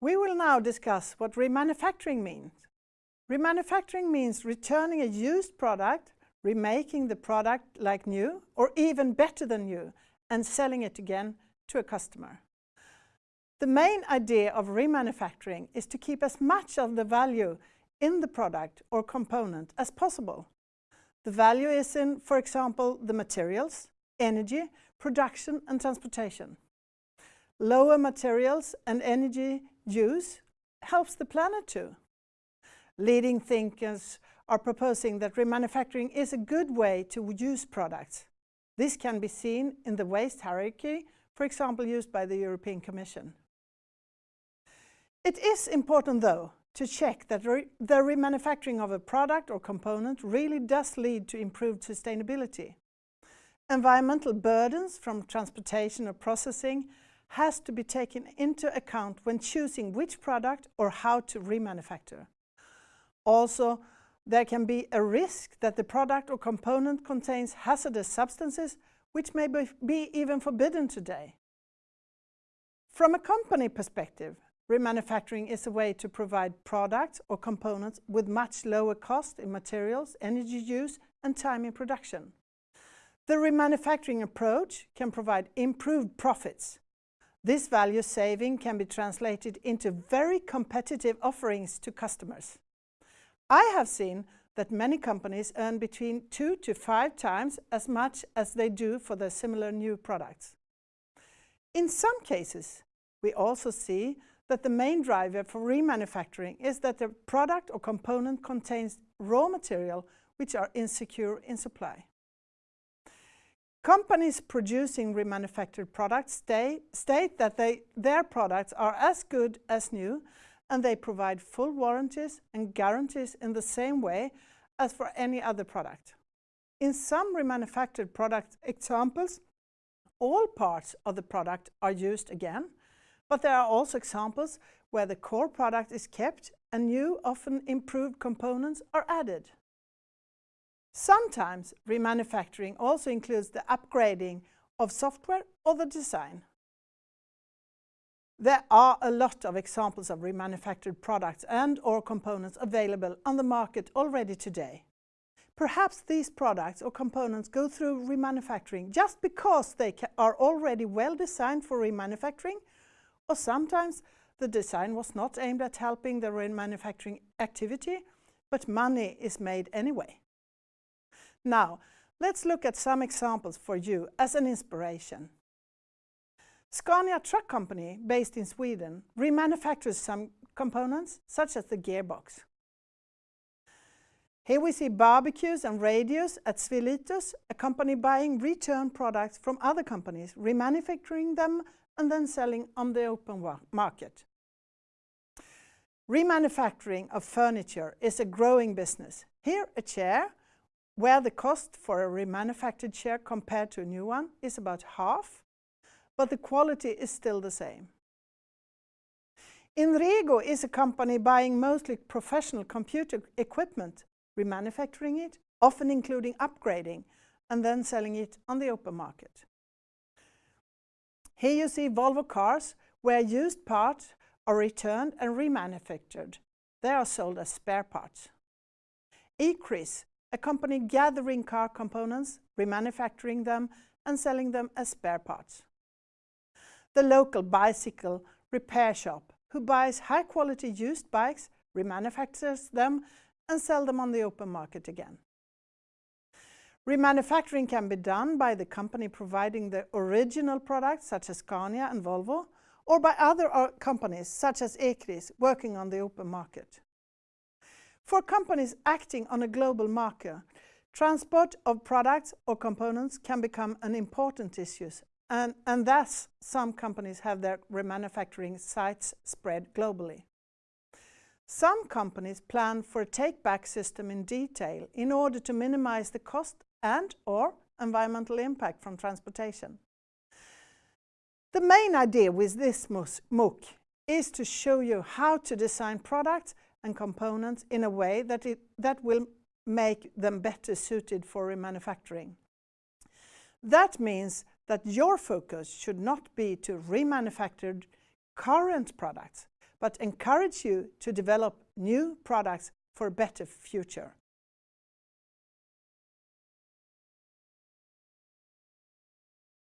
We will now discuss what remanufacturing means. Remanufacturing means returning a used product, remaking the product like new, or even better than new, and selling it again to a customer. The main idea of remanufacturing is to keep as much of the value in the product or component as possible. The value is in, for example, the materials, energy, production and transportation. Lower materials and energy use helps the planet too. Leading thinkers are proposing that remanufacturing is a good way to use products. This can be seen in the waste hierarchy, for example used by the European Commission. It is important though to check that re the remanufacturing of a product or component really does lead to improved sustainability. Environmental burdens from transportation or processing has to be taken into account when choosing which product or how to remanufacture. Also, there can be a risk that the product or component contains hazardous substances which may be even forbidden today. From a company perspective, remanufacturing is a way to provide products or components with much lower cost in materials, energy use and time in production. The remanufacturing approach can provide improved profits. This value saving can be translated into very competitive offerings to customers. I have seen that many companies earn between two to five times as much as they do for their similar new products. In some cases, we also see that the main driver for remanufacturing is that the product or component contains raw material which are insecure in supply. Companies producing remanufactured products state that they, their products are as good as new and they provide full warranties and guarantees in the same way as for any other product. In some remanufactured product examples, all parts of the product are used again, but there are also examples where the core product is kept and new, often improved components are added. Sometimes remanufacturing also includes the upgrading of software or the design. There are a lot of examples of remanufactured products and or components available on the market already today. Perhaps these products or components go through remanufacturing just because they are already well designed for remanufacturing, or sometimes the design was not aimed at helping the remanufacturing activity, but money is made anyway. Now, let's look at some examples for you as an inspiration. Scania Truck Company, based in Sweden, remanufactures some components, such as the gearbox. Here we see barbecues and radios at Svilitus, a company buying return products from other companies, remanufacturing them and then selling on the open market. Remanufacturing of furniture is a growing business. Here a chair, where the cost for a remanufactured chair compared to a new one is about half, but the quality is still the same. Inrego is a company buying mostly professional computer equipment, remanufacturing it, often including upgrading, and then selling it on the open market. Here you see Volvo cars, where used parts are returned and remanufactured. They are sold as spare parts. Ecris, a company gathering car components, remanufacturing them and selling them as spare parts the local bicycle repair shop who buys high-quality used bikes, remanufactures them and sell them on the open market again. Remanufacturing can be done by the company providing the original products such as Scania and Volvo or by other uh, companies such as Ecris working on the open market. For companies acting on a global market, transport of products or components can become an important issue and, and thus some companies have their remanufacturing sites spread globally. Some companies plan for a take-back system in detail in order to minimize the cost and or environmental impact from transportation. The main idea with this MOOC is to show you how to design products and components in a way that, it, that will make them better suited for remanufacturing. That means that your focus should not be to remanufacture current products, but encourage you to develop new products for a better future.